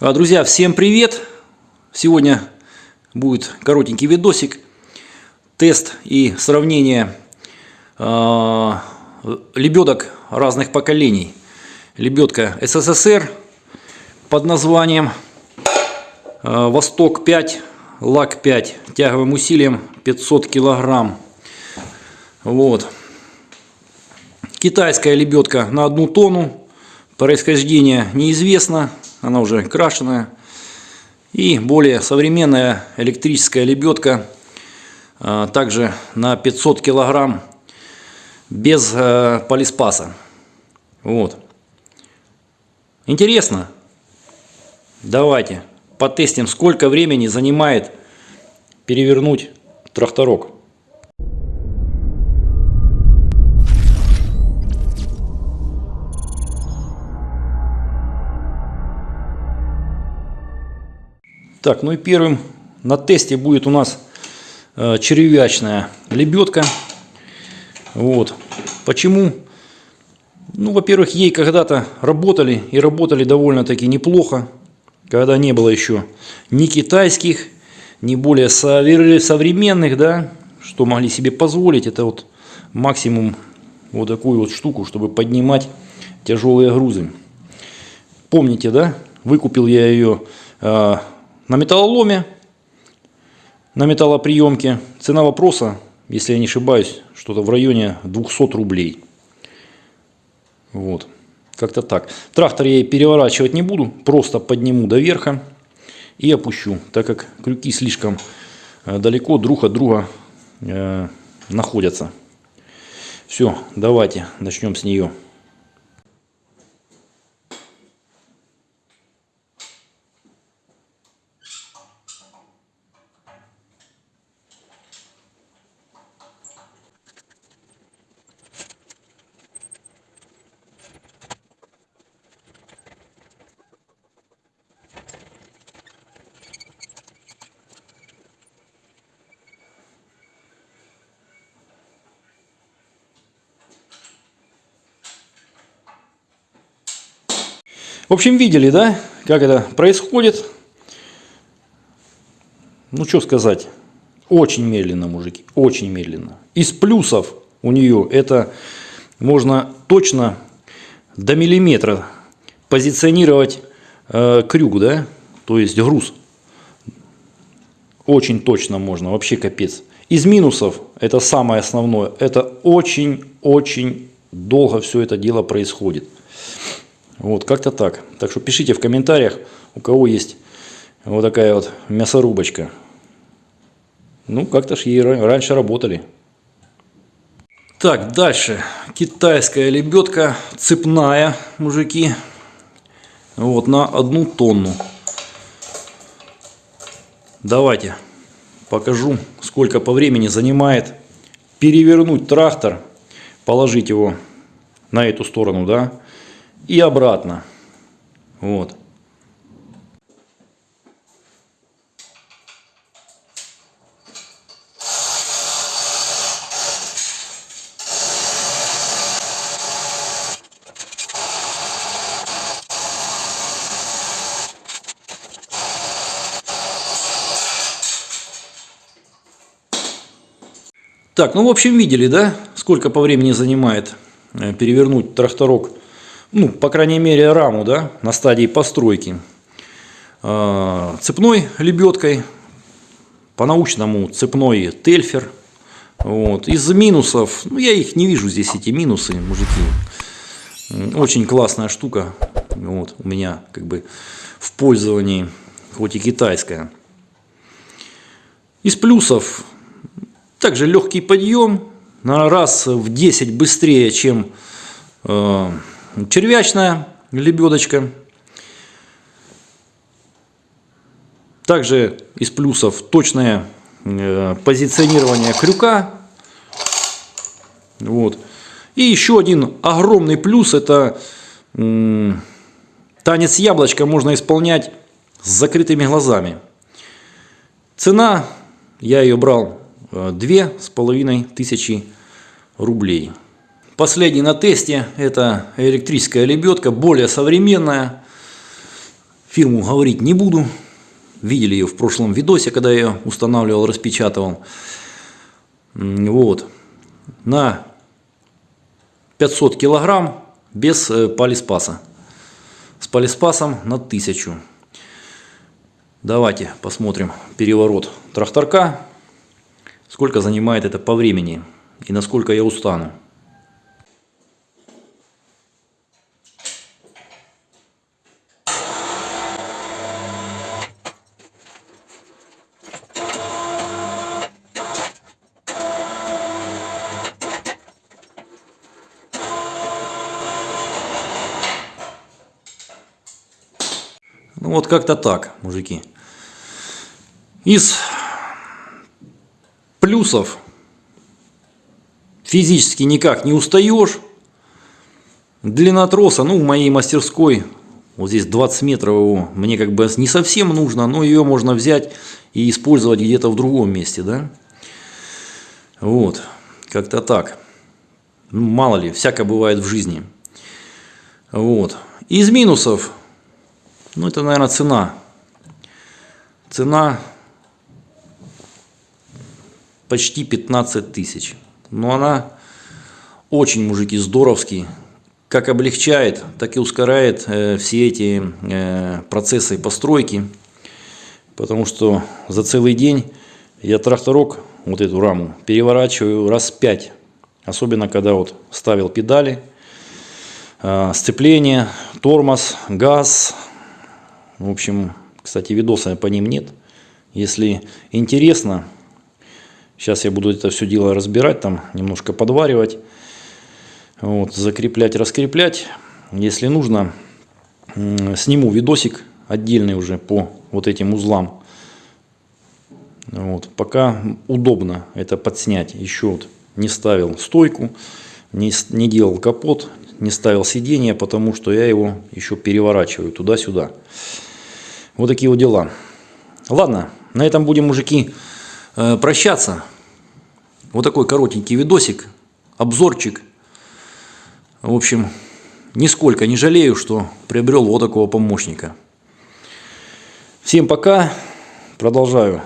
А, Друзья, всем привет! Сегодня будет коротенький видосик, тест и сравнение э, лебедок разных поколений. Лебедка СССР под названием э, Восток 5, Лак 5, тяговым усилием 500 килограмм. Вот. Китайская лебедка на одну тонну. Происхождение неизвестно, она уже крашеная. И более современная электрическая лебедка, а, также на 500 килограмм, без э, полиспаса. Вот. Интересно? Давайте потестим, сколько времени занимает перевернуть тракторок. Так, ну и первым на тесте будет у нас э, червячная лебедка. Вот. Почему? Ну, во-первых, ей когда-то работали и работали довольно-таки неплохо, когда не было еще ни китайских, ни более современных, да, что могли себе позволить. Это вот максимум вот такую вот штуку, чтобы поднимать тяжелые грузы. Помните, да? Выкупил я ее э, на металлоломе, на металлоприемке. Цена вопроса, если я не ошибаюсь, что-то в районе 200 рублей. Вот. Как-то так. Трактор я переворачивать не буду, просто подниму до верха и опущу, так как крюки слишком э, далеко друг от друга э, находятся. Все, давайте начнем с нее. В общем, видели, да, как это происходит. Ну, что сказать. Очень медленно, мужики, очень медленно. Из плюсов у нее это можно точно до миллиметра позиционировать э, крюк, да, то есть груз. Очень точно можно, вообще капец. Из минусов, это самое основное, это очень-очень долго все это дело происходит. Вот, как-то так. Так что пишите в комментариях, у кого есть вот такая вот мясорубочка. Ну, как-то ж ей раньше работали. Так, дальше. Китайская лебедка, цепная, мужики. Вот, на одну тонну. Давайте покажу, сколько по времени занимает перевернуть трактор, положить его на эту сторону, да, и обратно. Вот. Так, ну в общем видели, да, сколько по времени занимает э, перевернуть тракторок ну, по крайней мере, раму, да, на стадии постройки. А, цепной лебедкой, по-научному цепной тельфер. Вот. Из минусов, ну, я их не вижу здесь, эти минусы, мужики. Очень классная штука. Вот, у меня как бы в пользовании, хоть и китайская. Из плюсов, также легкий подъем, на раз в 10 быстрее, чем э, червячная лебедочка. Также из плюсов точное э, позиционирование крюка. Вот. И еще один огромный плюс это танец яблочка можно исполнять с закрытыми глазами. Цена, я ее брал э, две с половиной тысячи рублей. Последний на тесте это электрическая лебедка, более современная. Фирму говорить не буду. Видели ее в прошлом видосе, когда я ее устанавливал, распечатывал. Вот. На 500 килограмм без э, полиспаса. С полиспасом на 1000. Давайте посмотрим переворот тракторка. Сколько занимает это по времени и насколько я устану. Ну вот как-то так, мужики. Из плюсов физически никак не устаешь. Длина троса, ну в моей мастерской, вот здесь 20 метров его, мне как бы не совсем нужно, но ее можно взять и использовать где-то в другом месте, да. Вот, как-то так. Ну, мало ли, всякое бывает в жизни. Вот. Из минусов ну, это, наверное, цена. Цена почти 15 тысяч. Но она очень, мужики, здоровский. Как облегчает, так и ускоряет э, все эти э, процессы постройки. Потому что за целый день я тракторок, вот эту раму, переворачиваю раз пять. Особенно, когда вот ставил педали, э, сцепление, тормоз, газ, в общем, кстати, видоса по ним нет. Если интересно, сейчас я буду это все дело разбирать, там немножко подваривать, вот, закреплять, раскреплять. Если нужно, сниму видосик отдельный уже по вот этим узлам. Вот, пока удобно это подснять. Еще вот не ставил стойку, не, не делал капот, не ставил сиденье, потому что я его еще переворачиваю туда-сюда. Вот такие вот дела. Ладно, на этом будем, мужики, э, прощаться. Вот такой коротенький видосик, обзорчик. В общем, нисколько не жалею, что приобрел вот такого помощника. Всем пока. Продолжаю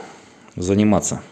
заниматься.